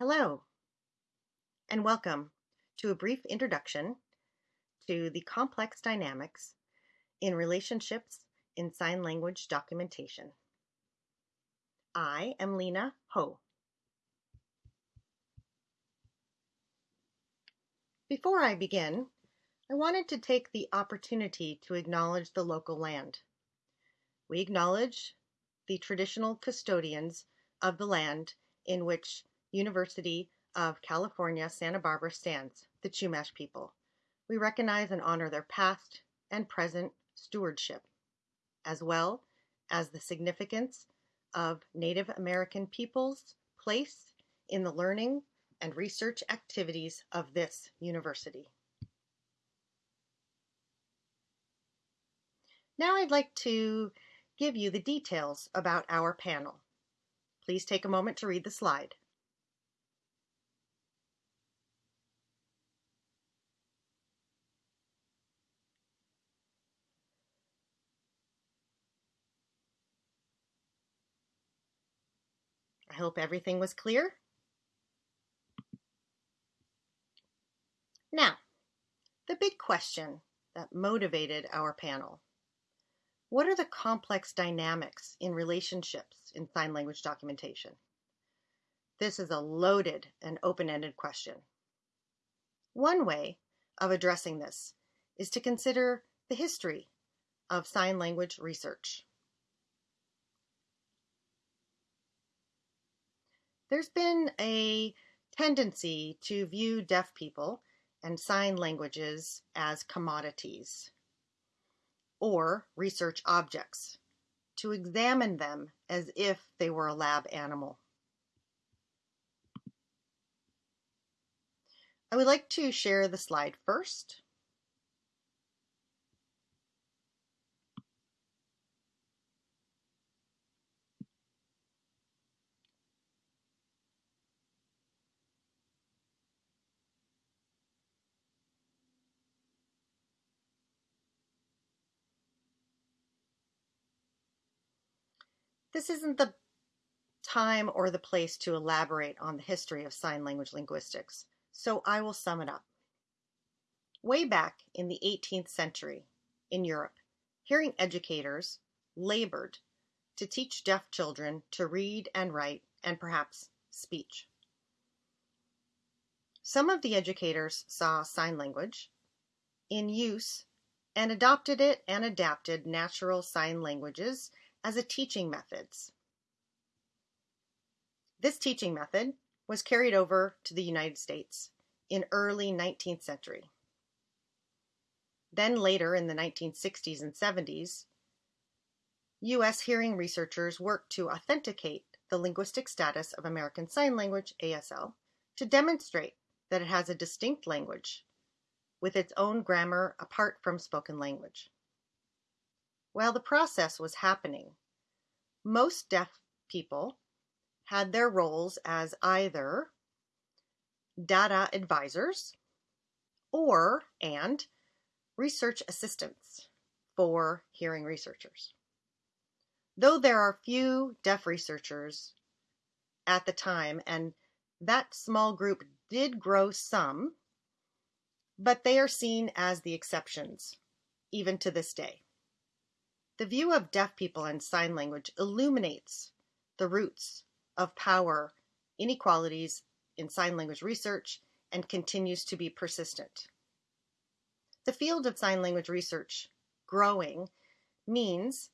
Hello, and welcome to a brief introduction to the complex dynamics in relationships in sign language documentation. I am Lena Ho. Before I begin, I wanted to take the opportunity to acknowledge the local land. We acknowledge the traditional custodians of the land in which University of California, Santa Barbara stands, the Chumash people. We recognize and honor their past and present stewardship, as well as the significance of Native American peoples' place in the learning and research activities of this university. Now I'd like to give you the details about our panel. Please take a moment to read the slide. I hope everything was clear. Now, the big question that motivated our panel. What are the complex dynamics in relationships in sign language documentation? This is a loaded and open-ended question. One way of addressing this is to consider the history of sign language research. There's been a tendency to view deaf people and sign languages as commodities or research objects, to examine them as if they were a lab animal. I would like to share the slide first. This isn't the time or the place to elaborate on the history of sign language linguistics, so I will sum it up. Way back in the 18th century in Europe, hearing educators labored to teach deaf children to read and write and perhaps speech. Some of the educators saw sign language in use and adopted it and adapted natural sign languages as a teaching methods. This teaching method was carried over to the United States in early 19th century. Then later in the 1960s and 70s, U.S. hearing researchers worked to authenticate the linguistic status of American Sign Language, ASL, to demonstrate that it has a distinct language with its own grammar apart from spoken language. While the process was happening, most deaf people had their roles as either data advisors or and research assistants for hearing researchers. Though there are few deaf researchers at the time, and that small group did grow some, but they are seen as the exceptions, even to this day. The view of deaf people and sign language illuminates the roots of power inequalities in sign language research and continues to be persistent. The field of sign language research growing means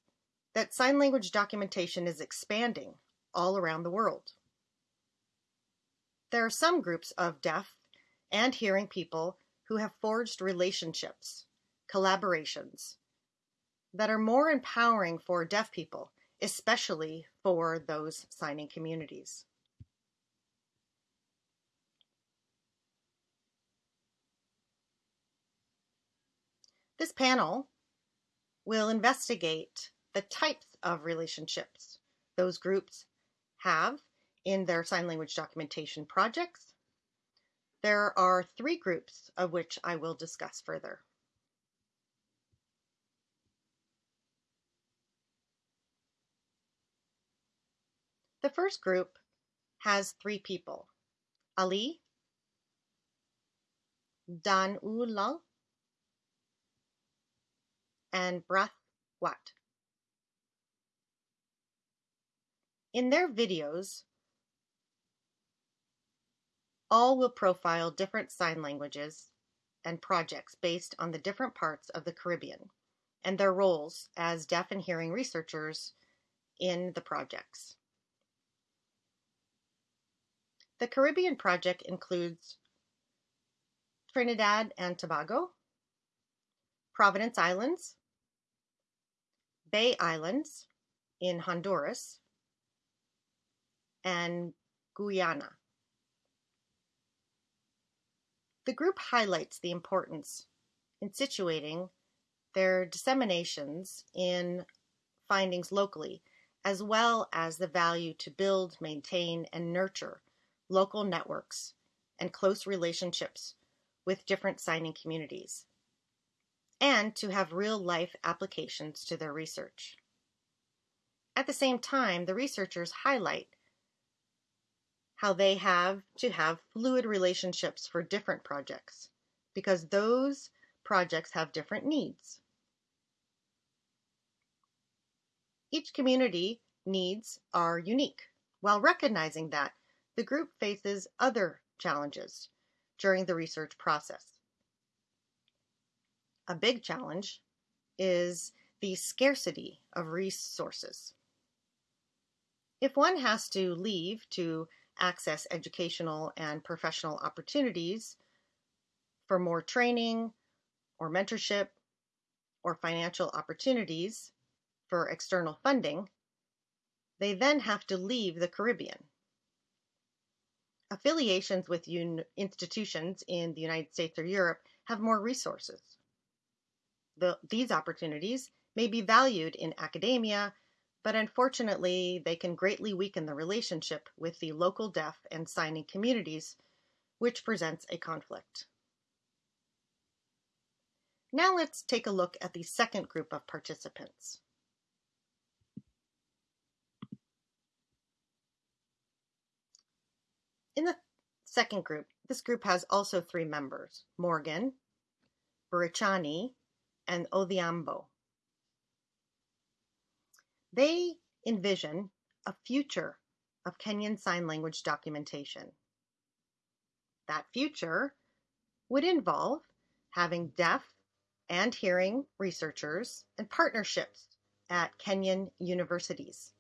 that sign language documentation is expanding all around the world. There are some groups of deaf and hearing people who have forged relationships, collaborations, that are more empowering for deaf people, especially for those signing communities. This panel will investigate the types of relationships those groups have in their sign language documentation projects. There are three groups of which I will discuss further. The first group has three people, Ali, Dan Lang, and Brath Wat. In their videos, all will profile different sign languages and projects based on the different parts of the Caribbean and their roles as deaf and hearing researchers in the projects. The Caribbean project includes Trinidad and Tobago, Providence Islands, Bay Islands in Honduras, and Guyana. The group highlights the importance in situating their disseminations in findings locally, as well as the value to build, maintain, and nurture local networks and close relationships with different signing communities, and to have real life applications to their research. At the same time, the researchers highlight how they have to have fluid relationships for different projects because those projects have different needs. Each community needs are unique. While recognizing that, the group faces other challenges during the research process. A big challenge is the scarcity of resources. If one has to leave to access educational and professional opportunities for more training or mentorship or financial opportunities for external funding, they then have to leave the Caribbean. Affiliations with un- institutions in the United States or Europe have more resources. The, these opportunities may be valued in academia but unfortunately, they can greatly weaken the relationship with the local deaf and signing communities, which presents a conflict. Now let's take a look at the second group of participants. In the second group, this group has also three members, Morgan, Burichani, and Odhiambo. They envision a future of Kenyan Sign Language documentation. That future would involve having deaf and hearing researchers and partnerships at Kenyan universities.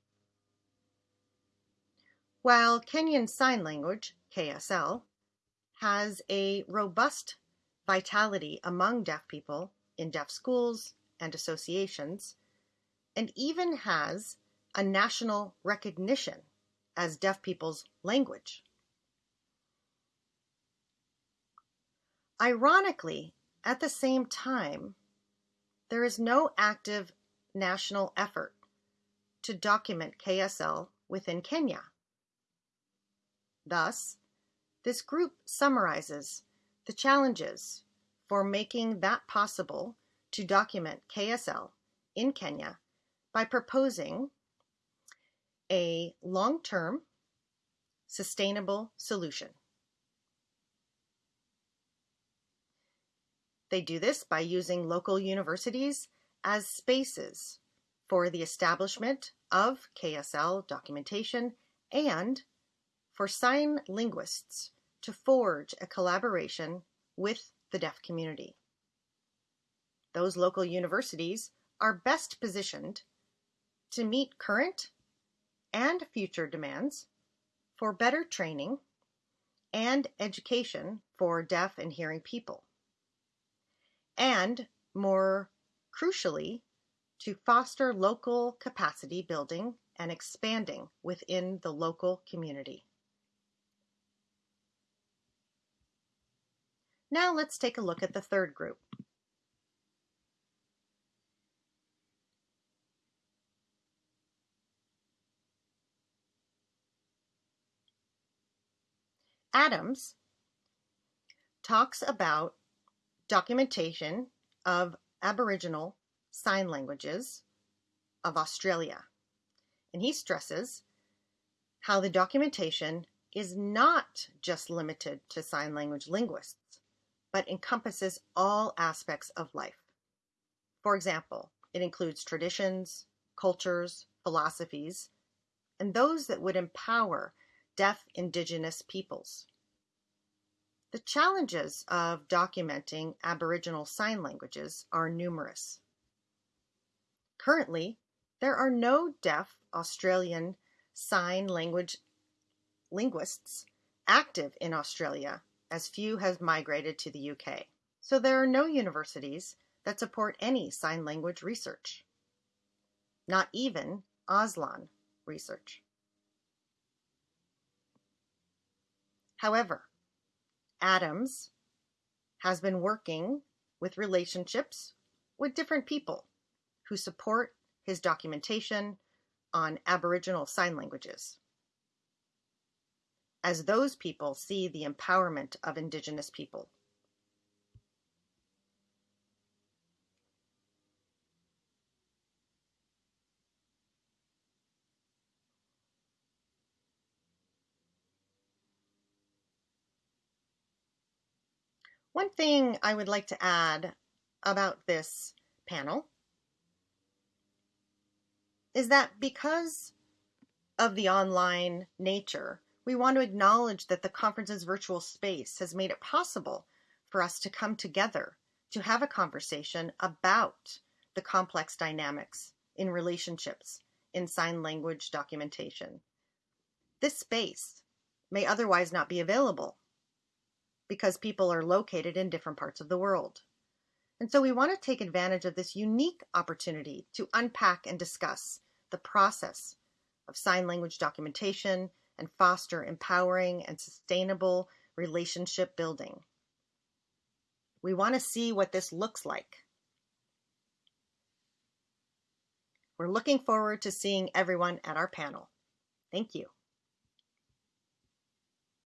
While Kenyan Sign Language, KSL, has a robust vitality among deaf people in deaf schools and associations, and even has a national recognition as deaf people's language. Ironically, at the same time, there is no active national effort to document KSL within Kenya. Thus, this group summarizes the challenges for making that possible to document KSL in Kenya by proposing a long term sustainable solution. They do this by using local universities as spaces for the establishment of KSL documentation and for sign linguists to forge a collaboration with the deaf community. Those local universities are best positioned to meet current and future demands for better training and education for deaf and hearing people. And more crucially, to foster local capacity building and expanding within the local community. Now let's take a look at the third group. Adams talks about documentation of Aboriginal sign languages of Australia. And he stresses how the documentation is not just limited to sign language linguists, but encompasses all aspects of life. For example, it includes traditions, cultures, philosophies, and those that would empower deaf indigenous peoples. The challenges of documenting Aboriginal Sign Languages are numerous. Currently, there are no deaf Australian Sign Language linguists active in Australia, as few have migrated to the UK. So there are no universities that support any sign language research, not even Auslan research. However, Adams has been working with relationships with different people who support his documentation on Aboriginal Sign Languages. As those people see the empowerment of Indigenous people. One thing I would like to add about this panel is that because of the online nature, we want to acknowledge that the conference's virtual space has made it possible for us to come together to have a conversation about the complex dynamics in relationships in sign language documentation. This space may otherwise not be available because people are located in different parts of the world. And so we want to take advantage of this unique opportunity to unpack and discuss the process of sign language documentation and foster empowering and sustainable relationship building. We want to see what this looks like. We're looking forward to seeing everyone at our panel. Thank you.